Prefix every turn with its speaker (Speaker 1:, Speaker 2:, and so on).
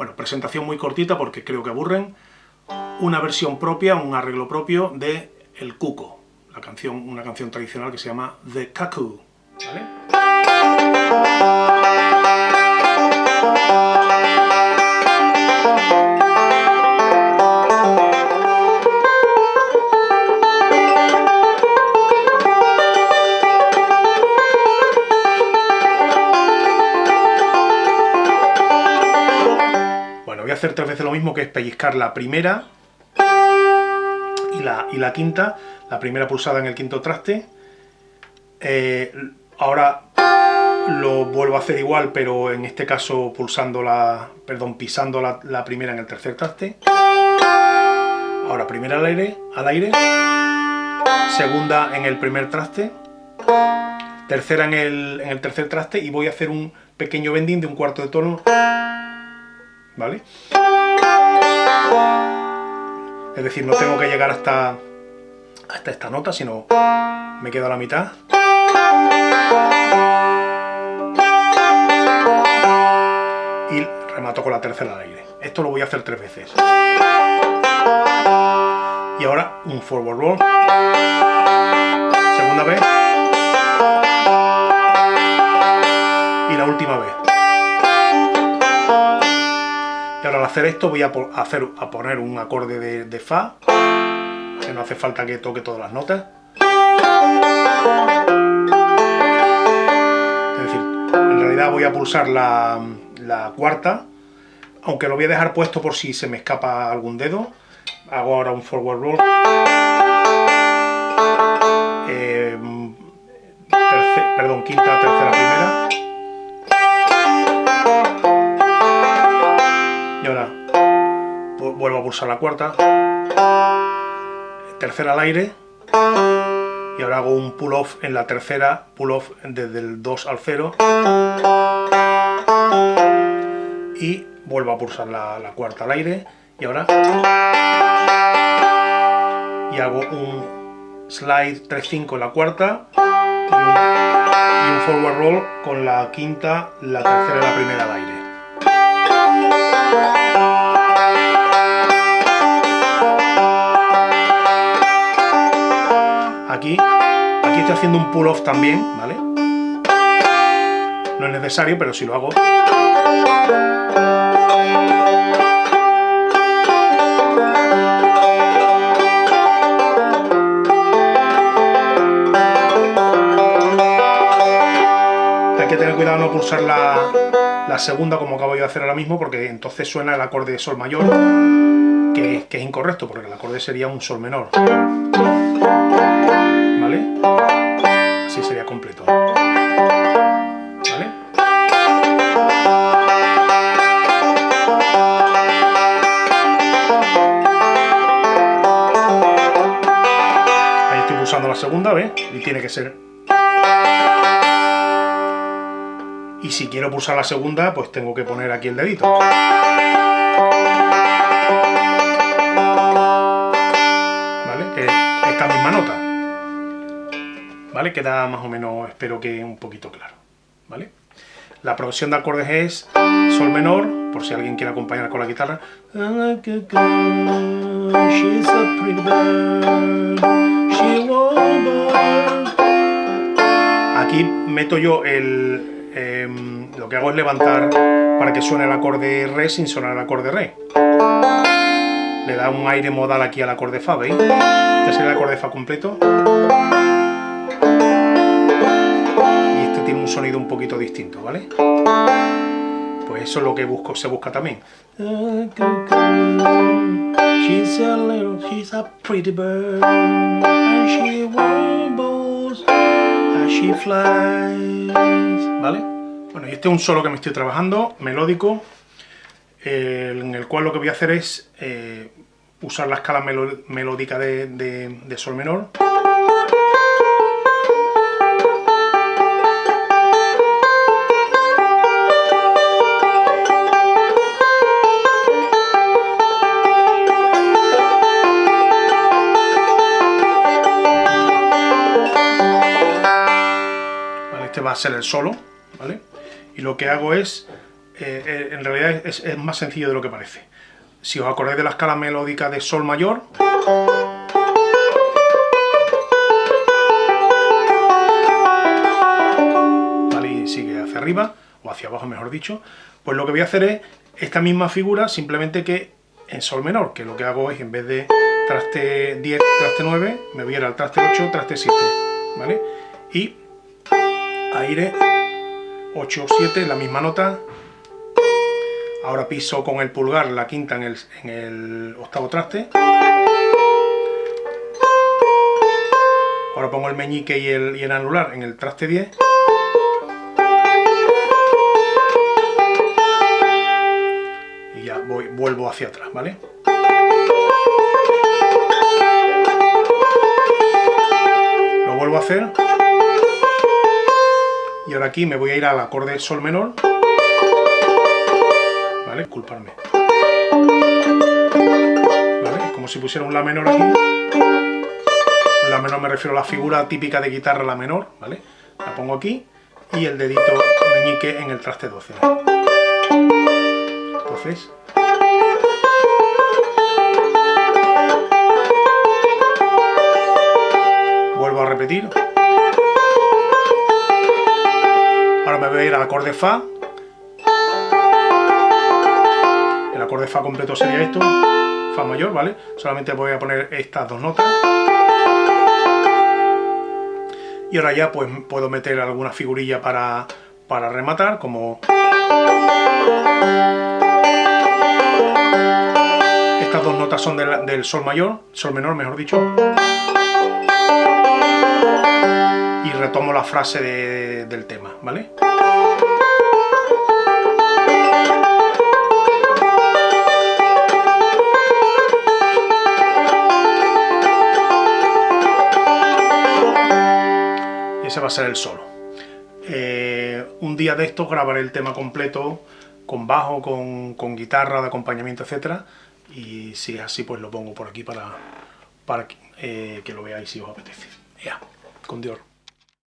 Speaker 1: Bueno, presentación muy cortita porque creo que aburren. Una versión propia, un arreglo propio de El Cuco, la canción, una canción tradicional que se llama The Cuckoo. Hacer tres veces lo mismo, que es pellizcar la primera y la, y la quinta, la primera pulsada en el quinto traste. Eh, ahora lo vuelvo a hacer igual, pero en este caso pulsando la, perdón, pisando la, la primera en el tercer traste. Ahora primera al aire, al aire, segunda en el primer traste, tercera en el, en el tercer traste y voy a hacer un pequeño bending de un cuarto de tono Es decir, no tengo que llegar hasta, hasta esta nota, sino me quedo a la mitad. Y remato con la tercera al aire. Esto lo voy a hacer tres veces. Y ahora un forward roll. Hacer esto voy a, hacer, a poner un acorde de, Fa, que no hace falta que toque todas las notas. Es decir, en realidad voy a pulsar la, cuarta, aunque lo voy a dejar puesto por si se me escapa algún dedo. Hago ahora un forward roll. A la cuarta, tercera al aire, y ahora hago un pull off en la tercera, pull off desde el 2 al 0, y vuelvo a pulsar la, cuarta al aire, y ahora, y hago un slide 3-5 en la cuarta, y un forward roll con la quinta, la tercera y la primera al aire. Haciendo un pull-off también, ¿vale? No es necesario, pero si lo hago... Hay que tener cuidado no pulsar la, segunda como acabo de hacer ahora mismo, porque entonces suena el acorde de sol mayor, que, que es incorrecto, porque el acorde sería un sol menor. Así sería completo. ¿Vale? Ahí estoy pulsando la segunda, ¿ves? Y tiene que ser... Y si quiero pulsar la segunda, pues tengo que poner aquí el dedito. ¿Vale? Que es esta misma nota. ¿Vale? Queda más o menos, espero que un poquito claro, ¿vale? La progresión de acordes es Sol menor, por si alguien quiere acompañar con la guitarra. Aquí meto yo el... Em, lo que hago es levantar para que suene el acorde Re sin sonar el acorde Re. Le da un aire modal aquí al acorde Fa, ¿veis? Este es el acorde Fa completo. Un poquito distinto, ¿vale? Pues eso es lo que busco, se busca también. ¿vale? Bueno, y este es un solo que me estoy trabajando, melódico, en el cual lo que voy a hacer es eh, usar la escala melódica de sol menor, va a ser el solo, ¿vale? Y lo que hago es eh, eh, en realidad es, más sencillo de lo que parece. Si os acordáis de la escala melódica de Sol mayor, ¿vale? y sigue hacia arriba, o hacia abajo mejor dicho, pues lo que voy a hacer es esta misma figura, simplemente que en Sol menor, que lo que hago es en vez de traste 10, traste 9, me voy a al traste 8, traste 7, ¿vale? Y aire 8, 7, la misma nota. Ahora piso con el pulgar la quinta en el, en el octavo traste. Ahora pongo el meñique y el, y el anular en el traste 10. Y ya voy, vuelvo hacia atrás, ¿vale? Lo vuelvo a hacer y ahora aquí me voy a ir al acorde sol menor. Vale, disculparme. ¿Vale? como si pusiera un la menor aquí. La menor me refiero a la figura típica de guitarra la menor ¿vale? la pongo aquí y el dedito meñique en el traste 12 entonces vuelvo a repetir me voy a ir al acorde Fa. El acorde Fa completo sería esto, Fa mayor, ¿vale? Solamente voy a poner estas dos notas. Y ahora ya pues puedo meter alguna figurilla para, para rematar, como... Estas dos notas son del, Sol mayor, Sol menor mejor dicho y retomo la frase de, del tema, ¿vale? Ese va a ser el solo. Eh, un día de estos grabaré el tema completo con bajo, con, con guitarra de acompañamiento, etcétera, y si es así pues lo pongo por aquí para, para que, eh, lo veáis si os apetece. Ya, con Dios.